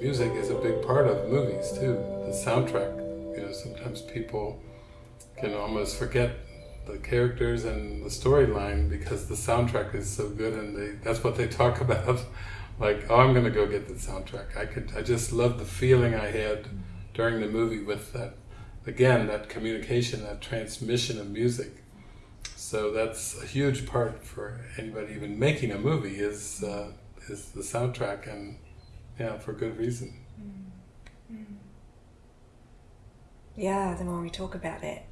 Music is a big part of movies too, the soundtrack. You know, sometimes people can almost forget the characters and the storyline because the soundtrack is so good and they that's what they talk about. Like, oh, I'm going to go get the soundtrack. I could, I just love the feeling I had during the movie with that, again, that communication, that transmission of music. So that's a huge part for anybody even making a movie is uh, is the soundtrack and yeah, for good reason. Yeah, the more we talk about it,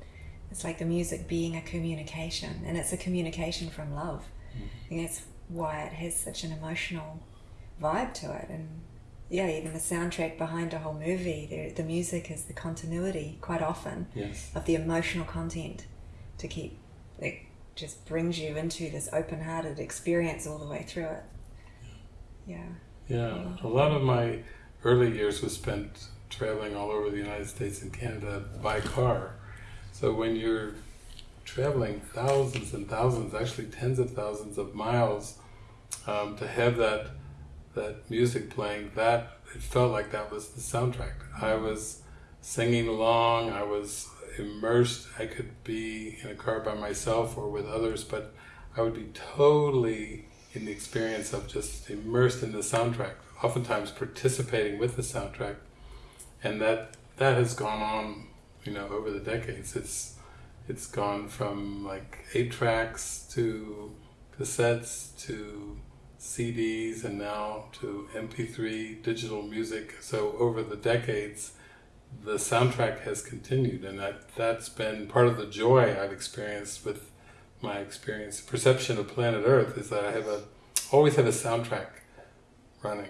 it's like the music being a communication, and it's a communication from love. I think that's why it has such an emotional vibe to it. And yeah, even the soundtrack behind a whole movie, the, the music is the continuity quite often Yes. of the emotional content to keep, it just brings you into this open hearted experience all the way through it. Yeah. Yeah, a lot of my early years was spent traveling all over the United States and Canada by car. So when you're traveling thousands and thousands, actually tens of thousands of miles, um, to have that that music playing, that it felt like that was the soundtrack. I was singing along. I was immersed. I could be in a car by myself or with others, but I would be totally in the experience of just immersed in the soundtrack, oftentimes participating with the soundtrack, and that that has gone on, you know, over the decades. It's it's gone from like eight tracks to cassettes to CDs and now to MP3 digital music. So over the decades, the soundtrack has continued, and that that's been part of the joy I've experienced with my experience, perception of planet Earth is that I have a always have a soundtrack running.